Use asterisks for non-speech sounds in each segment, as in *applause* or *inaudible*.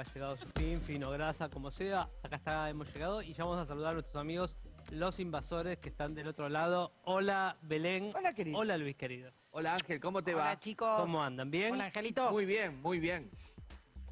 ha llegado su fin, fino, grasa, como sea. Acá está, hemos llegado y ya vamos a saludar a nuestros amigos, los invasores que están del otro lado. Hola, Belén. Hola, querido. Hola, Luis, querido. Hola Ángel, ¿cómo te Hola, va? chicos. ¿Cómo andan? ¿Bien? Hola, Angelito. Muy bien, muy bien.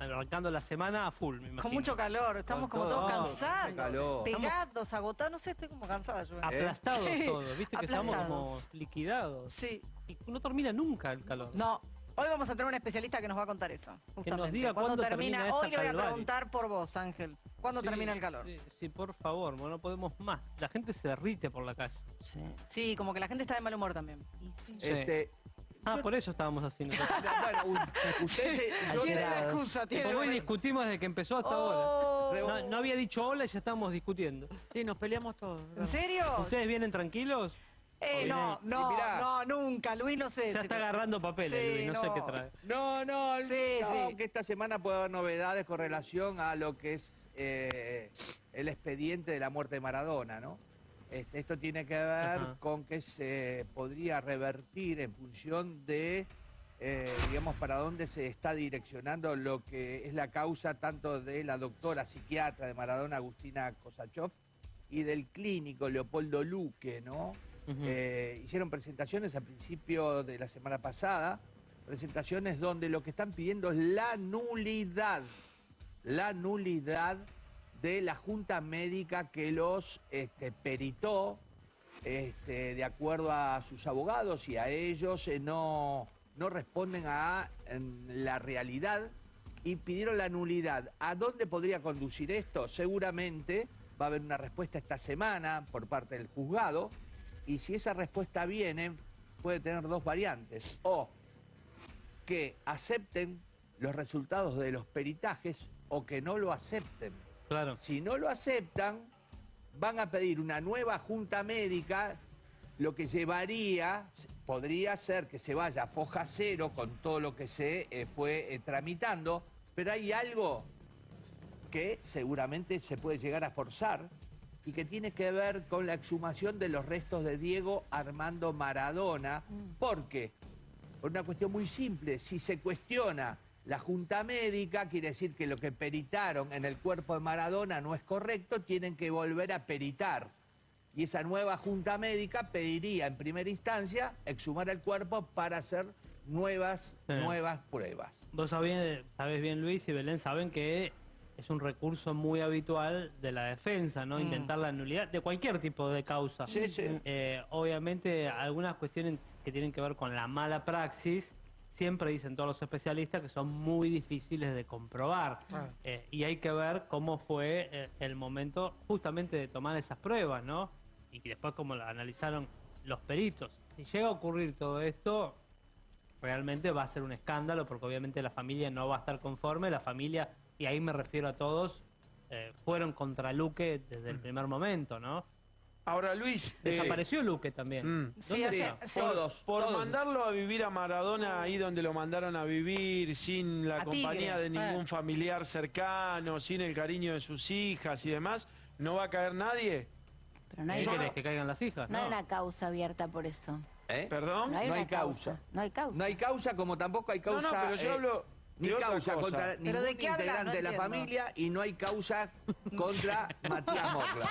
Arrancando la semana a full, me imagino. Con mucho calor, estamos Con como todo. todos Oh, cansados. calor. Pegados, agotados, no sé, estoy como cansada yo. Aplastados Sí. todos, viste que estamos como Aplastados. liquidados. Sí. Y no termina nunca el calor. No, hoy vamos a tener un especialista que nos va a contar eso. Justamente. diga ¿Cuándo cuándo termina. termina hoy le voy a preguntar por vos, Ángel. ¿Cuándo Sí, termina el calor? Sí, sí, por favor, bueno, no podemos más. La gente se derrite por la calle. Sí. Sí, como que la gente está de mal humor también. Este, Ah, por eso estábamos así. nosotros. *laughs* bueno, ustedes, Tiene la excusa, tiene Como hoy discutimos desde que empezó hasta Oh. ahora. No, no había dicho hola y ya estábamos discutiendo. Sí, nos peleamos todos. ¿En serio? ¿Ustedes vienen tranquilos? Eh, no, no, mirá. no, nunca. Luis no sé. Ya está agarrando papeles, Sí, Luis, no, sé no. qué trae. No, no, Sí, no, sí. que esta semana puede haber novedades con relación a lo que es eh, el expediente de la muerte de Maradona, ¿no? Este, esto tiene que ver Ajá. con que se podría revertir en función de, eh, digamos, para dónde se está direccionando lo que es la causa tanto de la doctora psiquiatra de Maradona, Agustina Kosachov, y del clínico Leopoldo Luque, ¿no? Eh, hicieron presentaciones a principio de la semana pasada, presentaciones donde lo que están pidiendo es la nulidad, la nulidad de la junta médica que los este, peritó, este, de acuerdo a sus abogados y a ellos, eh, no, no responden a la realidad y pidieron la nulidad. ¿A dónde podría conducir esto? Seguramente va a haber una respuesta esta semana por parte del juzgado y si esa respuesta viene puede tener dos variantes. O que acepten los resultados de los peritajes o que no lo acepten. Claro. Si no lo aceptan, van a pedir una nueva junta médica, lo que llevaría, podría ser que se vaya a foja cero con todo lo que se eh, fue eh, tramitando, pero hay algo que seguramente se puede llegar a forzar y que tiene que ver con la exhumación de los restos de Diego Armando Maradona, porque, por una cuestión muy simple, si se cuestiona la junta médica, quiere decir que lo que peritaron en el cuerpo de Maradona no es correcto, tienen que volver a peritar. Y esa nueva junta médica pediría en primera instancia exhumar el cuerpo para hacer nuevas, Sí. nuevas pruebas. Vos sabés, sabés bien, Luis y Belén, saben que es un recurso muy habitual de la defensa, ¿no? Intentar la nulidad de cualquier tipo de causa. Mm. Sí, sí. Eh, obviamente, algunas cuestiones que tienen que ver con la mala praxis, siempre dicen todos los especialistas que son muy difíciles de comprobar. Ah. Eh, y hay que ver cómo fue eh, el momento justamente de tomar esas pruebas, ¿no? Y después cómo la analizaron los peritos. Si llega a ocurrir todo esto, realmente va a ser un escándalo porque obviamente la familia no va a estar conforme, la familia, y ahí me refiero a todos, eh, fueron contra Luque desde el primer momento, ¿no? Ahora, Luis. eh, Desapareció Luque también. Mm. Sí, sí. Todos, Por todos. mandarlo a vivir a Maradona ahí donde lo mandaron a vivir, sin la A compañía Tigre, de ningún eh. familiar cercano, sin el cariño de sus hijas y demás, ¿no va a caer nadie? Pero no ¿Qué hay, querés? ¿Que caigan las hijas? no hay una causa abierta por eso. ¿Eh? ¿Perdón? No hay No una hay causa. No hay causa. No hay causa como tampoco hay causa. No, no, pero yo eh, hablo Ni causa cosa. contra ¿Pero ningún de integrante No de la familia y no hay causa contra *laughs* Matías Morla.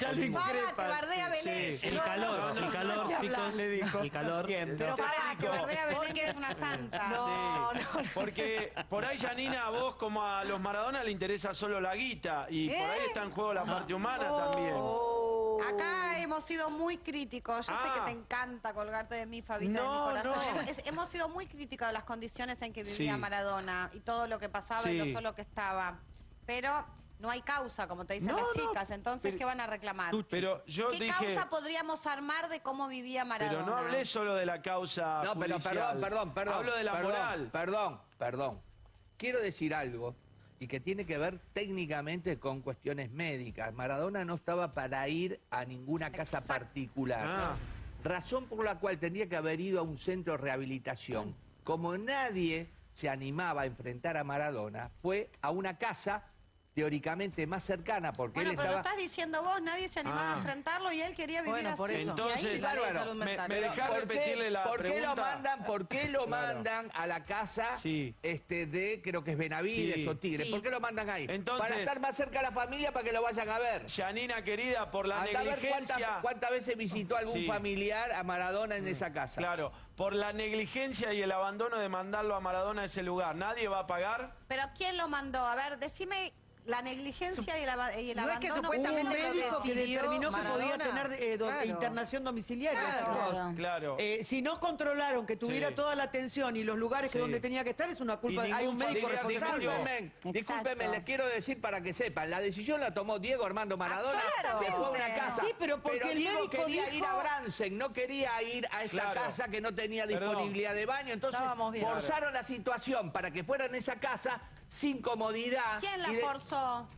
Ya lo bardea Belén. El calor, el calor, chicos. Le dijo. El calor. Pero explico. bardea Belén que es una santa. *laughs* No, Sí, no, no. Porque por ahí, Janina, a vos como a los Maradona le interesa solo la guita y por ¿Eh? ahí está en juego la parte humana también. Acá hemos sido muy críticos. Yo sé Ah. que te encanta colgarte de mí, Fabita, No, de mi corazón. no. Es- hemos sido muy críticos de las condiciones en que vivía Sí. Maradona y todo lo que pasaba y lo solo que estaba. Pero no hay causa, como te dicen No, las chicas. Entonces, pero- ¿qué van a reclamar? Pero yo ¿Qué dije... causa podríamos armar de cómo vivía Maradona? Pero no hablé solo de la causa No, pero perdón, perdón, perdón. Hablo de la perdón, moral. Perdón, perdón. Quiero decir algo y que tiene que ver técnicamente con cuestiones médicas. Maradona no estaba para ir a ninguna casa Exacto. particular. Ah. Razón por la cual tendría que haber ido a un centro de rehabilitación. Como nadie se animaba a enfrentar a Maradona, fue a una casa teóricamente más cercana, porque Bueno, él pero lo estaba... estás diciendo vos, nadie se animaba Ah. a enfrentarlo y él quería vivir Bueno, así. por eso. Y ahí- Entonces, de bárbaro. salud Me- mental. me Pero, dejás ¿por qué- repetirle la ¿por qué lo pregunta? mandan, por qué lo Claro. mandan a la casa Sí. este, de, creo que es Benavides Sí. o Tigre? Sí. ¿Por qué lo mandan ahí? Entonces- para estar más cerca de la familia, para que lo vayan a ver. Yanina, querida, por la a negligencia... cuántas, veces visitó algún Sí. familiar a Maradona en esa casa. Claro, por la negligencia y el abandono de mandarlo a Maradona a ese lugar, ¿nadie va a pagar? Pero ¿quién lo mandó? A ver, decime la negligencia y y el No es que abandono. supuestamente ¿quién lo lo médico que determinó que podía tener eh, do- Claro. internación domiciliaria. Claro. Claro. Claro. Eh, si no controlaron que tuviera Sí. toda la atención y los lugares que donde tenía que estar, es una culpa. Hay un médico responsable. Discúlpenme, discúlpenme, les quiero decir para que sepan, la decisión la tomó Diego Armando Maradona, Absolutamente. se fue a una casa. Sí, pero porque el Diego médico quería ir a Bransen, no quería ir a esta Claro. casa que no tenía Perdón. disponibilidad de baño, entonces forzaron la situación para que fueran a esa casa sin comodidad. ¿Quién la de- forzó?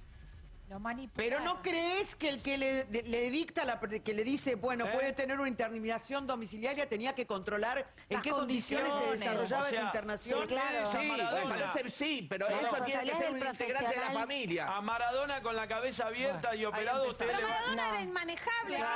Pero no crees que el que le, de- le dicta, la, que le dice, bueno, ¿Eh? puede tener una internación domiciliaria, tenía que controlar en qué condiciones se condiciones. desarrollaba O sea, esa internación. sí, claro. Sí, pero eso tiene que ser un integrante de la familia. A Maradona con la cabeza abierta y operado, usted Pero. Maradona No. era inmanejable. Por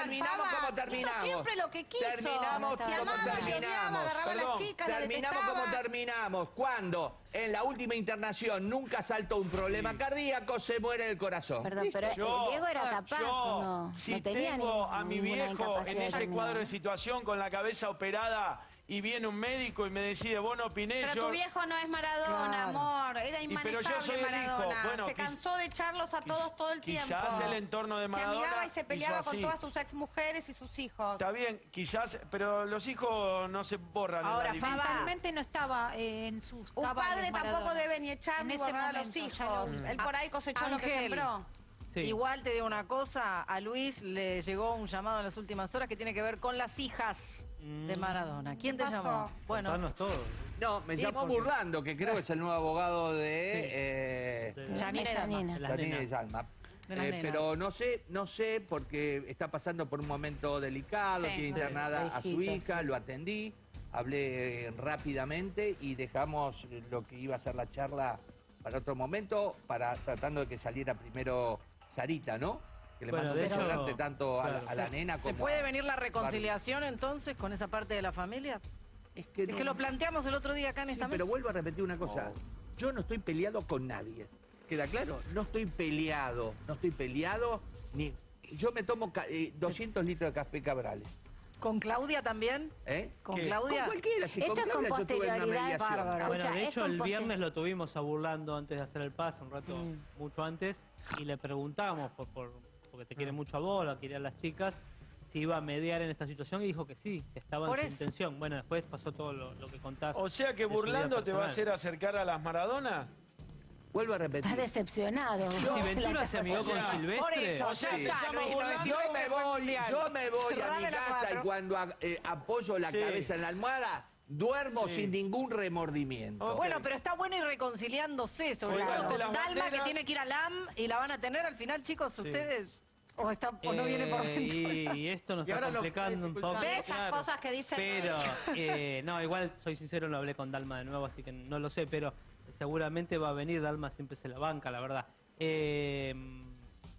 terminamos como terminamos. Hizo siempre lo que quiso. Terminamos Te como terminamos. agarraba a las Perdón, chicas, la Terminamos como terminamos. Cuando en la última internación nunca saltó un problema cardíaco, se muere del corazón. Perdón, pero eh, Yo- Diego era capaz yo, o no. si no tenía tengo ningún- a mi viejo en ese cuadro de situación con la cabeza operada y viene un médico y me decide, vos no opiné, Pero yo... tu viejo no es Maradona, Claro. amor. Era Y pero yo inmanejable soy el hijo. Maradona. Bueno, se cansó de echarlos a todos todo el tiempo. Quizás el entorno de Maradona Se amigaba y se peleaba con todas sus exmujeres y sus hijos. Está bien, quizás, pero los hijos no se borran en Ahora, la Faba, no estaba eh, en sus Un padre tampoco debe ni echar En ni borrar a los hijos. Él por ahí cosechó lo que sembró. Sí. Igual te digo una cosa, a Luis le llegó un llamado en las últimas horas que tiene que ver con las hijas de Mm. Maradona. ¿Quién te llamó? Bueno, Contanos todo. No, me Sí, llamó porque- Burlando, que creo que es el nuevo abogado de... eh, De- Yanina y Dalma. Yanina. de las Daniel nenas. y Salma. De las Eh, pero no sé, no sé, porque está pasando por un momento delicado, Sí. tiene Sí. internada a su hija, sí. lo atendí, hablé eh, rápidamente y dejamos lo que iba a ser la charla para otro momento, para tratando de que saliera primero Sarita, ¿no? Que le Bueno, mando un beso grande tanto a, la- claro. a la nena como ¿se puede venir la reconciliación entonces con esa parte de la familia? Es que, Es no- que lo planteamos el otro día acá en Sí, esta pero mesa. vuelvo a repetir una cosa. Yo no estoy peleado con nadie. ¿Queda claro? No estoy peleado. No estoy peleado ni... Yo me tomo eh, 200 litros de café Cabrales. ¿Con Claudia también? ¿Eh? ¿Con ¿Qué? Claudia? Con cualquiera. Si Esto con es con Claudia yo tuve una posterioridad, mediación. bárbaro. Bueno, de hecho, el viernes lo tuvimos a burlando antes de hacer el paso, un rato mucho antes, y le preguntamos, por, por- porque te quiere mucho a vos, lo quería a las chicas, si iba a mediar en esta situación, y dijo que sí, que estaba Por en su eso. intención. Bueno, después pasó todo lo, lo que contás. O sea que burlando te va a hacer acercar a las Maradona. Vuelvo a repetir. Estás decepcionado. Si La Ventura se amigó con. Silvestre. Por eso, O sea, ya te Luis, burlando. Yo me voy, yo me voy a mi la casa y cuando eh, apoyo la Sí. cabeza en la almohada, duermo Sí. sin ningún remordimiento. Bueno, pero está bueno ir reconciliándose, sobre Claro. todo con Dalma que tiene que ir a LAM y la van a tener al final, chicos, ustedes. O, está, o no viene por Eh, dentro. y, y esto nos Y está complicando un poco. De esas claro. cosas que dice Pero, *laughs* eh, no, igual soy sincero, no hablé con Dalma de nuevo, así que no lo sé, pero seguramente va a venir, Dalma siempre se la banca, la verdad. Eh,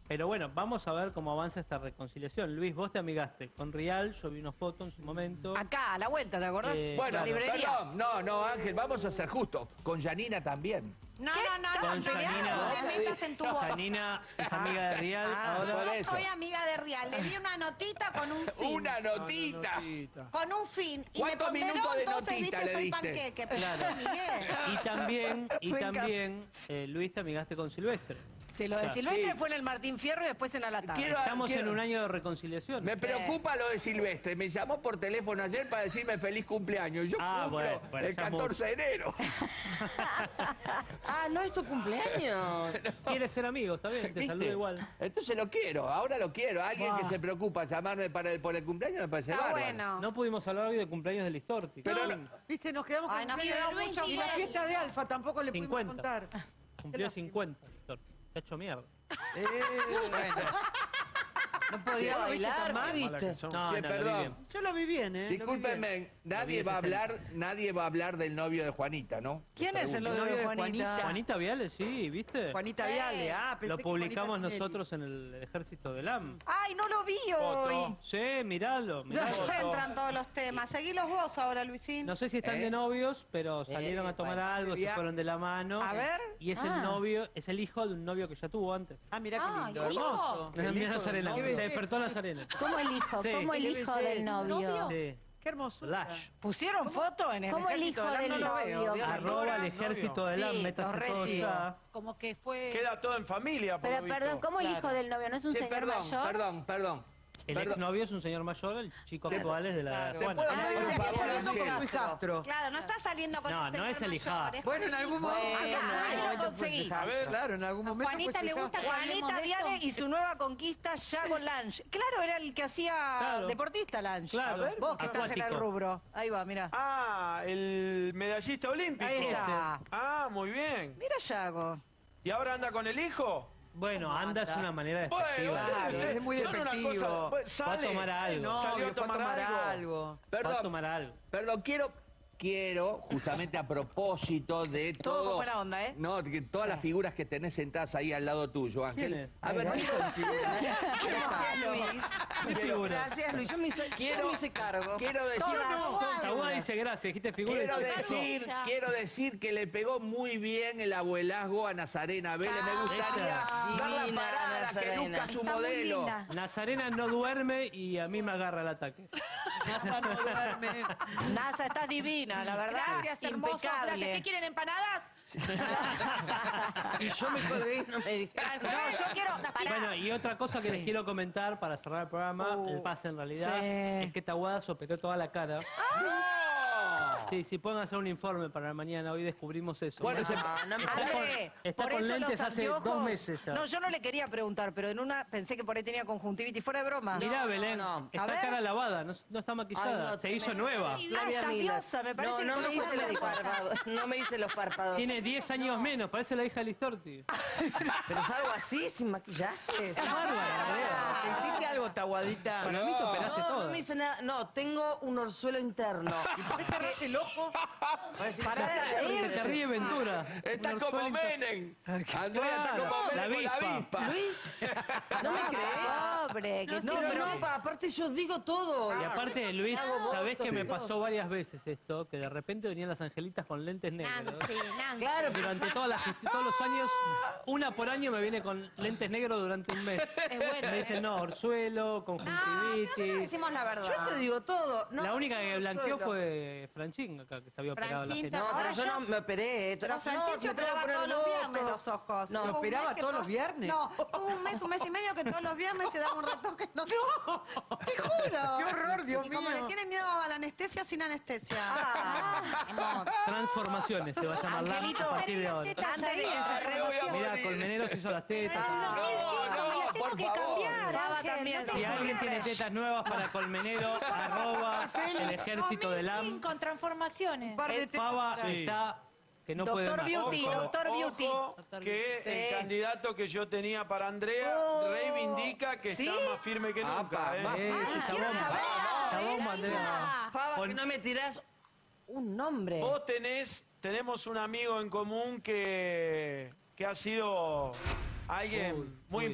pero bueno, vamos a ver cómo avanza esta reconciliación. Luis, vos te amigaste con Rial, yo vi una foto en su momento. Acá, a la vuelta, ¿te acordás? Eh, Bueno, la librería. perdón, no, no, Ángel, vamos a ser justos. Con Yanina también. No, no, no, Con no, peleado, Janina. no te metas en tu *laughs* boca. Janina es amiga de Rial, Ah, ahora... por No eso. soy amiga de Rial, le di una notita con un *laughs* fin. Una notita. Con un fin. Y me ¿Cuántos ponderó, minutos de entonces, notita viste, le soy panqueque. Pero Claro. yo Miguel. Y también, y también eh, Luis, te amigaste con Silvestre. Sí, lo de. Silvestre Sí. fue en el Martín Fierro y después en Alatar. Quiero- Estamos quiero- en un año de reconciliación. Me preocupa lo de Silvestre. Me llamó por teléfono ayer para decirme feliz cumpleaños. Yo Ah, cumplo bueno, bueno, el ya 14 de enero. *laughs* Ah, no es tu cumpleaños. *laughs* Quiere ser amigo, está bien, te ¿Viste? saluda igual. Entonces lo quiero, ahora lo quiero. Alguien que se preocupa llamarme para el, por el cumpleaños me parece Está bárbaro. bueno. No pudimos hablar hoy de cumpleaños de Listorti. Pero No, Viste, nos quedamos Ay, con nos cumpleaños quedó mucho Y la fiesta de Alfa tampoco le pudimos 50. contar. Cumplió 50, Listorti. Se ha hecho mierda. Eh, bueno. No podía ¿Lo viste bailar, viste? No, Che, no, lo vi perdón. bien. Yo lo vi bien, ¿eh? Discúlpenme, nadie va a es hablar, nadie va a hablar del novio de Juanita, ¿no? ¿Quién es el novio de Juanita? Juanita. Viale, sí, ¿viste? Juanita Sí. Viale, ah, pensé Lo que publicamos Juanita Tinelli. nosotros en el ejército del AM. Ay, no lo vi Foto. hoy. Sí, miralo, No miralo. entran todos los temas. Seguilos vos ahora, Luisín. No sé si están ¿Eh? de novios, pero salieron Eh, a tomar bueno, algo, se ya. fueron de la mano. A ver. Y es Ah. el novio, es el hijo de un novio que ya tuvo antes. Ah, mirá Ah, qué lindo, hijo. hermoso. Hijo del Nazarena, novio. Se despertó. ¿Cómo el hijo? Sí. ¿Cómo el hijo del novio? Sí. Qué hermosura. Lash. ¿Pusieron foto en el ¿Cómo el ejército hijo del del No veo. novio? ¿vio la Arroba el ejército del Sí, métase todo. Como que fue... Queda todo en familia, por Pero lo visto. perdón, ¿cómo el hijo del novio? ¿No es un Che, señor perdón, mayor? perdón, perdón. El Perdón. exnovio es un señor mayor, el chico actual es de la Claro. ¿Te Juana. puedo Ah, o sea que saliendo con hijastro. Claro, no está saliendo con No, el no señor es el es Bueno, en algún momento. Conseguí. hijastro. A ver. Claro, en algún momento. Juanita le gusta hijastro. Juanita. Viale y su nueva conquista, Yago Lange. Claro, era el que hacía Claro. deportista Lange. Claro. Vos que estás en el rubro. Ahí va, mira. Ah, el medallista olímpico. Ahí está. Ah, muy bien. Mira Yago. ¿Y ahora anda con el hijo? Bueno, anda es una manera Bueno, despectiva. Claro, es muy despectivo. cosa- pues, sale, Va a tomar algo. No, salió a tomar, algo. algo. Va a tomar algo. perdón, quiero, quiero, justamente a propósito de *laughs* Todo todo... buena onda, ¿eh? No, que todas las figuras que tenés sentadas ahí al lado tuyo, Ángel. A ver, *laughs* quiero, Gracias, Luis. Gracias, Luis. Yo me hice, yo me hice cargo. quiero decir... Tahuá dice gracias, dijiste figura. Quiero decir, quiero decir que le pegó muy bien el abuelazgo a Nazarena Vélez. Me gustaría Ah, ver la divina parada que Nazarena. luzca su Está muy modelo. Nazarena no duerme y a mí me agarra el ataque. *laughs* Nasa no duerme. Nasa, estás divina, la verdad. Gracias, hermoso. Gracias. ¿Qué quieren, empanadas? Y yo me colgué y no me dijeron. No, yo quiero... Bueno, y otra cosa que les quiero comentar para cerrar el programa, el pase en realidad, Sí. es que Tahuada se operó toda la cara. Sí, sí, pueden hacer un informe para mañana, hoy descubrimos eso. Bueno, se- No, Está con- está por con eso lentes los hace anteojos- dos meses ya. No, yo no le quería preguntar, pero en una pensé que por ahí tenía conjuntivitis. Fuera de broma. Mirá, no, Belén, no. A está ver. cara lavada, no, no está maquillada, Ay, no, se hizo tremendo. nueva. Ah, está Miller. diosa, me parece No, que no no me fue hice los párpados. No me hice los párpados. Tiene 10 años menos, parece la hija de Listorti. Pero salgo así, sin maquillaje. Es bárbara. ¿Te hiciste algo, Taguadita? Para mí te operaste No, todo. no me hice nada. No, tengo un orzuelo interno. *laughs* ¿Te cerraste el ojo? Pará de reír. te ríe Ventura. Está Un como Menem. Andrea está como la Menem la avispa. Luis, ¿no me crees? Pobre, que No, pero no, pa- aparte yo digo todo. Y aparte, Luis, ¿sabés que me y pasó varias veces esto? Que de repente venían las angelitas con lentes negros. Nancy, Nancy. Claro, Durante todas las, *laughs* todos los años, una por año me viene con lentes negros durante un mes. Es bueno. Me dicen, no, orzuelo, No, si nosotros conjuntivitis. decimos la verdad. yo te digo todo. No, La única que no, blanqueó solo. fue Franchín, acá, que se había operado la Franchín gente. No, pero yo yo- no me operé. no, me tengo que operaba todos los viernes los ojos. No, ¿operaba que todos to- los viernes? No, hubo un mes, un mes y medio que todos los viernes se daba un retoque en los *laughs* ojos. Te juro. *laughs* ¡Qué horror, Dios y como mío! le tiene miedo a la anestesia, sin anestesia. Ah. Amor. Transformaciones se va a llamar la Angelito, a partir de ahora. que se. Mira, Colmenero se hizo las tetas. En el 2005 me las tengo por que favor. Ángel, también, no. Si alguien tiene tetas nuevas para Colmenero, *laughs* arroba el ejército del AM. 2005 en transformaciones. El Faba está que no puede Doctor más. Beauty, Ojo. doctor Beauty. Ojo, Doctor que el candidato que yo tenía para Andrea Oh, reivindica que ¿sí? está más firme que nunca. Apa, ¿eh? más Eh, está quiero bomba. saber. Está bomba, Andrea. Faba, Con- que no me tirás un nombre. Vos tenés, tenemos un amigo en común que, que ha sido alguien Uy, muy uy.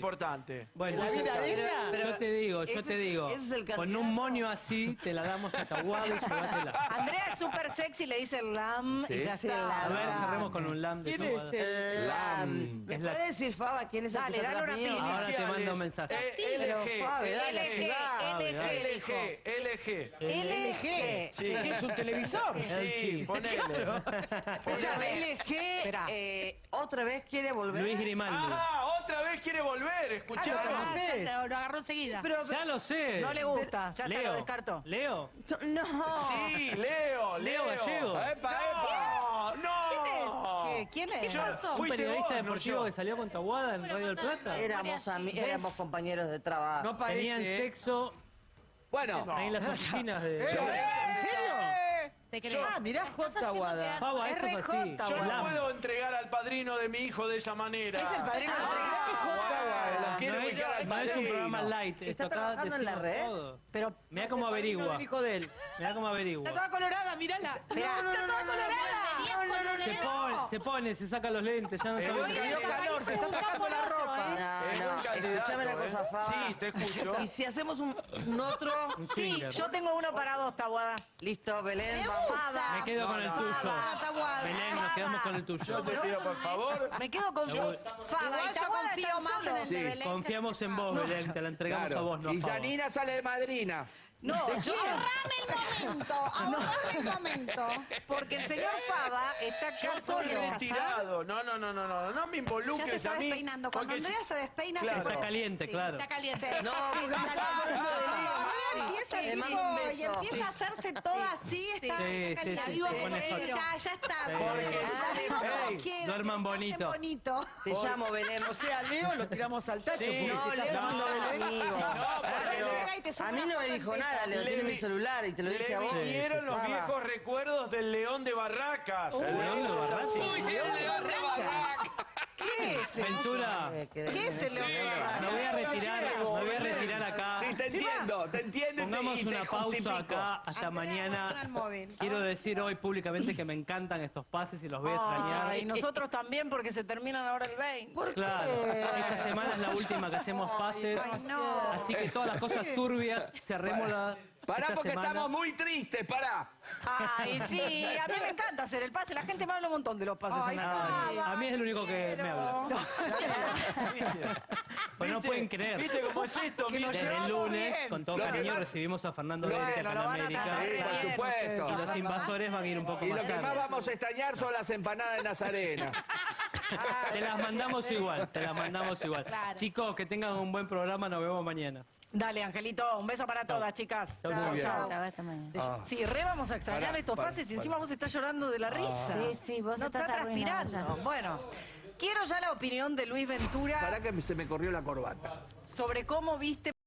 Bueno, ¿La vida de ella? Pero yo te digo, yo ese te es- digo. ese es el Con candidato. un moño así te la damos a Tahuado y llévatela. Andrea es súper sexy, le dice lam y Sí. ya Sí, está. A ver, cerremos con un lam de ¿Quién es Tahuada. el...? La- Lam. ¿Me Es la- puede decir, Faba, quién es el Dale, que dale una pista. Ahora te mando un mensaje. Pero, LG, dale, LG, activá. LG, dijo. LG, LG. LG. Sí. ¿Qué es un televisor? Sí, ponele. Escúchame, LG Esperá. eh, otra vez quiere volver. Luis Grimaldi. Ah, otra vez quiere volver, escuchá. Ah, ya lo, lo agarró enseguida. Pero, Ya lo sé. No le gusta, ya te Leo. lo descartó. Leo. no. Sí, Leo, Leo Leo. Gallego. ¡Epa, No, no. ¿Qué? ¿Quién es? ¿Qué Yo- pasó? Un Fuiste periodista vos, no deportivo yo. que salió con Tahuada en Bueno, Radio del contá- Plata. Éramos, ami- éramos compañeros de trabajo. No parece, Tenían ¿eh? sexo Bueno, ahí en las oficinas de... ¿En serio? Te creo. Ah, mirá, J. Guada. Faba, esto es así. Yo no puedo entregar al padrino de mi hijo de esa manera. Es el padrino quiero no, ubicar al es, no es un programa light. ¿Está esto acá trabajando en la red? todo. Pero Mira cómo averigua. El hijo de él. Mira cómo averigua. Está toda colorada, mírala. Mirá. Está toda colorada. Se pone, se pone, se saca los lentes, ya no Eh, sabe Le dio calor, se está sacando la ropa. No, Es no, buen candidato, escúchame una ¿eh? cosa, Faba. Sí, te escucho. Y si hacemos un, otro... *laughs* Sí, yo tengo uno para dos, Tabuada. Listo, Belén, vamos. Gusta. Me quedo con el Fada, tuyo. Belén, nos quedamos con el tuyo. Yo te pido, por favor. Me quedo con. Fada Igual y yo confío más en el de Belén. Confiamos en vos, Belén, te la entregamos Claro. a vos, no y. Janina sale de madrina. No, yo Ahorrame el momento, *laughs* ahorrame el momento. porque el señor Fava está acá Yo solo. retirado. No, no, no, no, no. No me Ya se involucres está a mí. despeinando. Cuando porque si- Andrea se despeina, Claro. se Está pone- caliente, sí. claro. Está caliente. No, porque me está hablando de Andrea empieza Le tipo, mando un y empieza a hacerse toda así, está, Sí, sí, caliente. sí, pone hot. Ya, ya está. Sí. porque Ey, duerman bonito. bonito. Te llamo, Belén. O sea, Leo lo tiramos al tacho. Sí. porque No, te Leo es un llamando buen Belén. amigo. Ahora pero- llega y te sube A mí no me dijo en nada. Le Tiene mi celular y te lo Le dice a vos. vinieron los viejos recuerdos del León de Barracas. El León de Barracas? Sí, el León de Barracas. ¿Qué es? Ventura, ¿Qué es el León de Barracas? me voy a retirar, me voy a retirar Sí, te entiendo, te entiendo. y Pongamos y te una pausa justifico. acá hasta Andrea, mañana. Quiero decir hoy públicamente que me encantan estos pases y los voy a extrañar. Ay, nosotros también porque se terminan ahora el 20. Claro, esta semana es la última que hacemos pases. Ay, no. Así que todas las cosas turbias cerremos la. Pará esta porque semana. estamos muy tristes, pará. Ay, sí, a mí me encanta hacer el pase. La gente me habla un montón de los pases. Ay, en la Ay, a mí es el único que me habla. Pues no ¿Viste? pueden creer. ¿Viste cómo es esto? Que nos Mire, Desde el llevamos lunes, bien. con todo Lo que cariño, más- recibimos a Fernando Bueno, en lo van a América. tratar Sí, por bien supuesto. Y los invasores van a ir un poco Y más lo que más tarde. vamos a extrañar son las empanadas de Nazarena. Te las mandamos igual, te las mandamos igual. Claro. Chicos, que tengan un buen programa, nos vemos mañana. Dale, Angelito, un beso para todas, chicas. Muy bien. Chao, hasta mañana. Sí, re vamos a extrañar Pará, estos pará, pases y pará. encima vos estás llorando de la risa. Sí, sí, vos no estás arruinado transpirando. ya. Bueno, quiero ya la opinión de Luis Ventura Pará que se me corrió la corbata. sobre cómo viste